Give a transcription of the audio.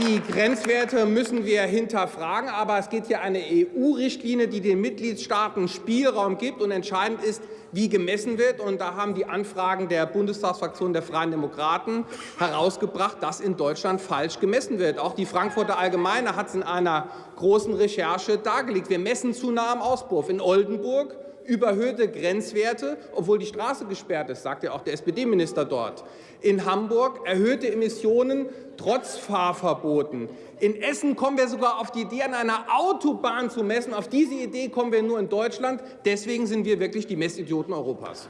Die Grenzwerte müssen wir hinterfragen, aber es geht hier eine EU-Richtlinie, die den Mitgliedstaaten Spielraum gibt und entscheidend ist, wie gemessen wird. Und da haben die Anfragen der Bundestagsfraktion der Freien Demokraten herausgebracht, dass in Deutschland falsch gemessen wird. Auch die Frankfurter Allgemeine hat es in einer großen Recherche dargelegt. Wir messen zu nah am Auspuff. In Oldenburg überhöhte Grenzwerte, obwohl die Straße gesperrt ist, sagt ja auch der SPD-Minister dort. In Hamburg erhöhte Emissionen trotz Fahrverboten. In Essen kommen wir sogar auf die Idee, an einer Autobahn zu messen. Auf diese Idee kommen wir nur in Deutschland. Deswegen sind wir wirklich die Messidioten Europas.